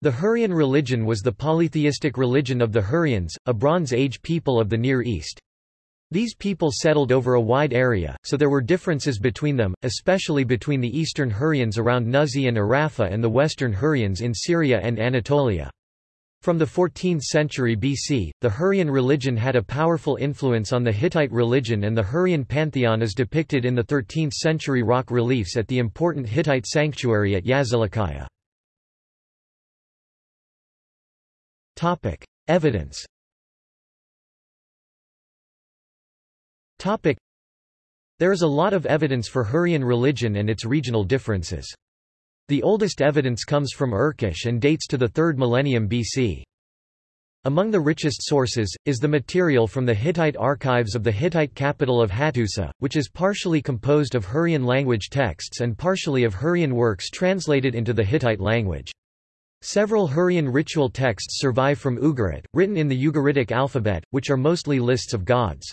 The Hurrian religion was the polytheistic religion of the Hurrians, a Bronze Age people of the Near East. These people settled over a wide area, so there were differences between them, especially between the eastern Hurrians around Nuzi and Arrapha and the western Hurrians in Syria and Anatolia. From the 14th century BC, the Hurrian religion had a powerful influence on the Hittite religion and the Hurrian pantheon is depicted in the 13th century rock reliefs at the important Hittite sanctuary at Yazilikaya. Evidence Topic: There is a lot of evidence for Hurrian religion and its regional differences. The oldest evidence comes from Urkesh and dates to the 3rd millennium BC. Among the richest sources, is the material from the Hittite archives of the Hittite capital of Hattusa, which is partially composed of Hurrian language texts and partially of Hurrian works translated into the Hittite language. Several Hurrian ritual texts survive from Ugarit, written in the Ugaritic alphabet, which are mostly lists of gods.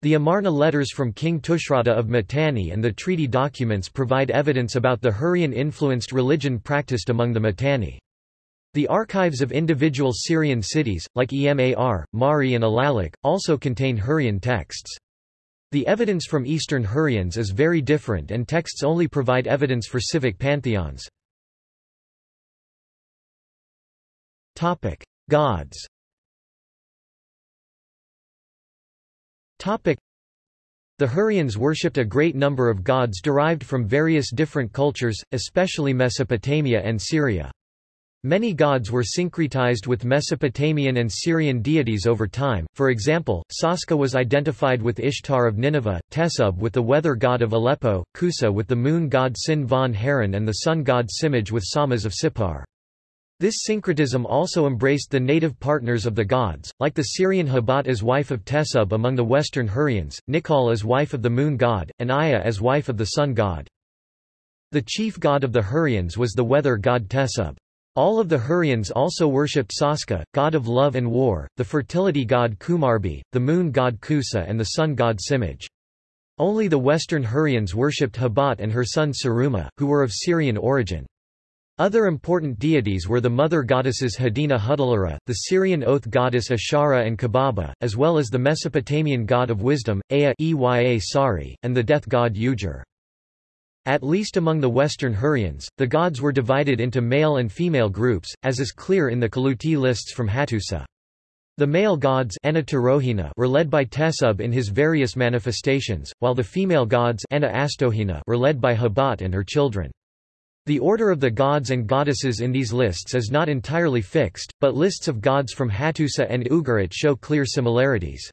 The Amarna letters from King Tushratta of Mitanni and the treaty documents provide evidence about the Hurrian-influenced religion practiced among the Mitanni. The archives of individual Syrian cities, like Emar, Mari and Alalakh, also contain Hurrian texts. The evidence from Eastern Hurrians is very different and texts only provide evidence for civic pantheons. Topic: Gods. Topic: The Hurrians worshipped a great number of gods derived from various different cultures, especially Mesopotamia and Syria. Many gods were syncretized with Mesopotamian and Syrian deities over time, for example, Saska was identified with Ishtar of Nineveh, Tesub with the weather god of Aleppo, Kusa with the moon god Sin von Harran and the sun god Simaj with Samas of Sippar. This syncretism also embraced the native partners of the gods, like the Syrian Habat as wife of Tesub among the western Hurrians, Nikal as wife of the moon god, and Aya as wife of the sun god. The chief god of the Hurrians was the weather god Tesub. All of the Hurrians also worshipped Saska, god of love and war, the fertility god Kumarbi, the moon god Kusa and the sun god Simaj. Only the western Hurrians worshipped Habat and her son Saruma, who were of Syrian origin. Other important deities were the mother goddesses Hadina Hudalara, the Syrian oath goddess Ashara and Kababa, as well as the Mesopotamian god of wisdom, Ea Eya Sari, and the death god Ujur. At least among the Western Hurrians, the gods were divided into male and female groups, as is clear in the Kaluti lists from Hattusa. The male gods were led by Tesub in his various manifestations, while the female gods were led by Habat and her children. The order of the gods and goddesses in these lists is not entirely fixed, but lists of gods from Hattusa and Ugarit show clear similarities.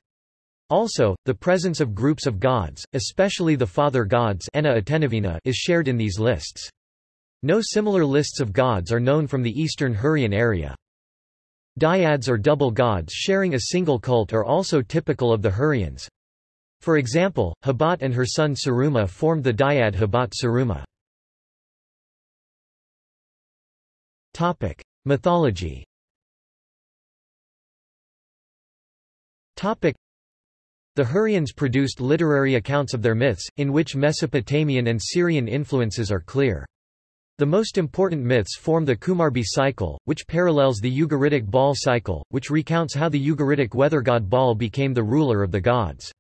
Also, the presence of groups of gods, especially the father gods is shared in these lists. No similar lists of gods are known from the eastern Hurrian area. Dyads or double gods sharing a single cult are also typical of the Hurrians. For example, Habat and her son Saruma formed the dyad Habat Saruma. Topic: Mythology. Topic: The Hurrians produced literary accounts of their myths, in which Mesopotamian and Syrian influences are clear. The most important myths form the Kumarbi cycle, which parallels the Ugaritic Baal cycle, which recounts how the Ugaritic weather god Baal became the ruler of the gods.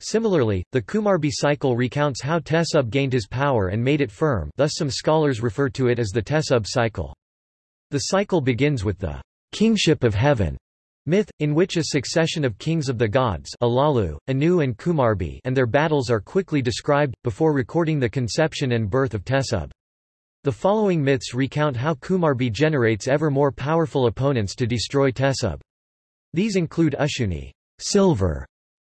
Similarly, the Kumarbi cycle recounts how Tesub gained his power and made it firm thus some scholars refer to it as the Tesub cycle. The cycle begins with the kingship of heaven myth, in which a succession of kings of the gods Alalu, Anu and Kumarbi and their battles are quickly described, before recording the conception and birth of Tesub. The following myths recount how Kumarbi generates ever more powerful opponents to destroy Tesub. These include Ushuni silver,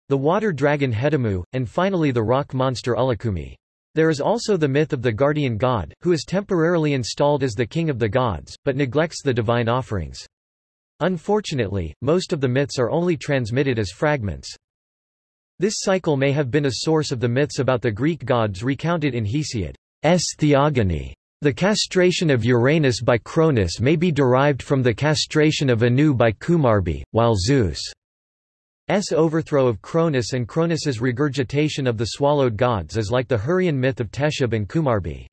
the water dragon Hedamu, and finally the rock monster Ullikummi. There is also the myth of the guardian god, who is temporarily installed as the king of the gods, but neglects the divine offerings. Unfortunately, most of the myths are only transmitted as fragments. This cycle may have been a source of the myths about the Greek gods recounted in Hesiod's Theogony. The castration of Uranus by Cronus may be derived from the castration of Anu by Kumarbi, while Zeus' S overthrow of Cronus and Cronus's regurgitation of the swallowed gods is like the Hurrian myth of Teshub and Kumarbi.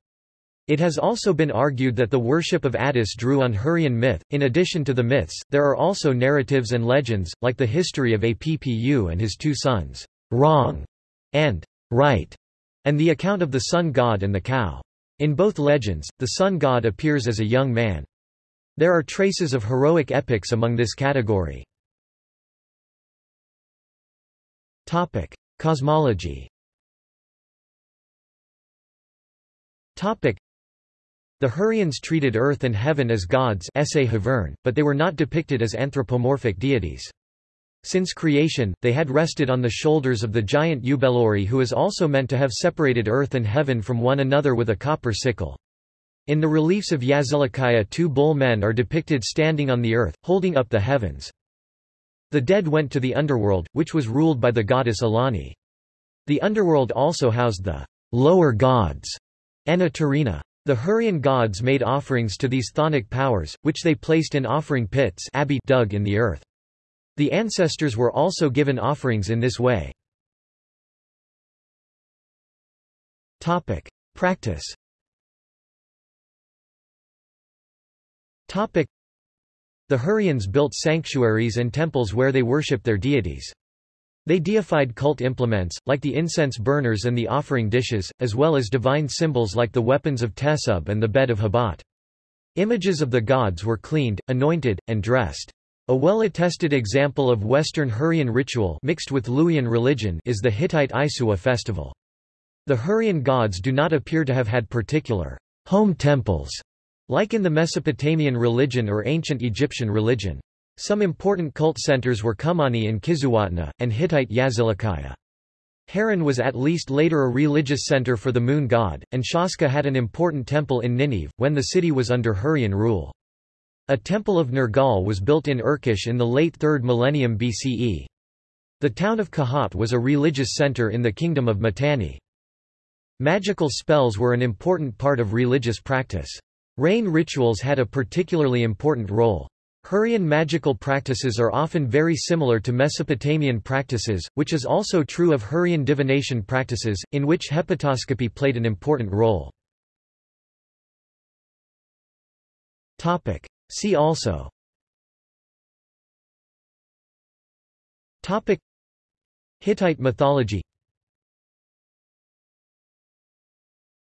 It has also been argued that the worship of Attis drew on Hurrian myth. In addition to the myths, there are also narratives and legends, like the history of Appu and his two sons, Wrong and Right, and the account of the sun god and the cow. In both legends, the sun god appears as a young man. There are traces of heroic epics among this category. Topic: Cosmology. Topic: The Hurrians treated earth and heaven as gods but they were not depicted as anthropomorphic deities. Since creation, they had rested on the shoulders of the giant Upelluri who is also meant to have separated earth and heaven from one another with a copper sickle. In the reliefs of Yazilikaya two bull men are depicted standing on the earth, holding up the heavens. The dead went to the underworld, which was ruled by the goddess Allani. The underworld also housed the lower gods, Anatarina. The Hurrian gods made offerings to these chthonic powers, which they placed in offering pits dug in the earth. The ancestors were also given offerings in this way. Topic. Practice The Hurrians built sanctuaries and temples where they worshipped their deities. They deified cult implements, like the incense burners and the offering dishes, as well as divine symbols like the weapons of Tesub and the bed of Habat. Images of the gods were cleaned, anointed, and dressed. A well-attested example of Western Hurrian ritual mixed with Luwian religion is the Hittite Isua festival. The Hurrian gods do not appear to have had particular home temples like in the Mesopotamian religion or ancient Egyptian religion. Some important cult centers were Kummanni in Kizzuwatna, and Hittite Yazilikaya. Harran was at least later a religious center for the moon god, and Shaska had an important temple in Nineveh, when the city was under Hurrian rule. A temple of Nergal was built in Urkesh in the late 3rd millennium BCE. The town of Kahat was a religious center in the kingdom of Mitanni. Magical spells were an important part of religious practice. Rain rituals had a particularly important role. Hurrian magical practices are often very similar to Mesopotamian practices, which is also true of Hurrian divination practices, in which hepatoscopy played an important role. See also. Topic. Hittite mythology.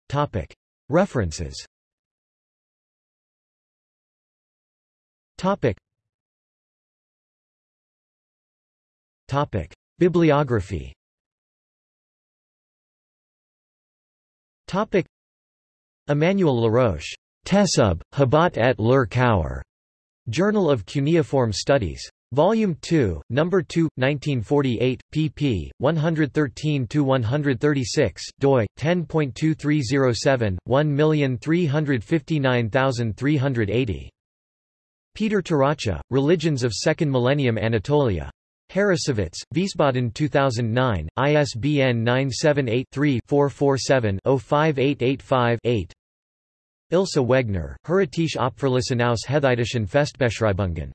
Topic. References Topic. Topic. Bibliography Topic. Emmanuel Laroche. Tesub, Habat et Lur Kaur. Journal of Cuneiform Studies. Volume 2, Number 2, 1948, pp. 113-136, doi, 10.2307, 1359380. Peter Taracha, Religions of Second Millennium Anatolia. Harrassowitz, Wiesbaden 2009, ISBN 978-3-447-05885-8 Ilse Wegner, Hurritische Opferlisten aus Hethitischen Festbeschreibungen.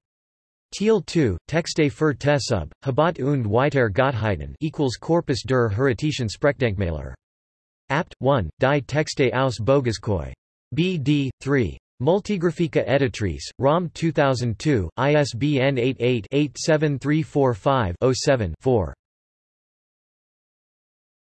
Teil 2, Texte für Tesub, Habat und Weiter Gottheiten equals Corpus der Hurritischen Sprachdenkmäler. Apt. 1, Die Texte aus Bogaskoi. B.D. 3. Multigraphica Editrice, ROM 2002, ISBN 88-87345-07-4.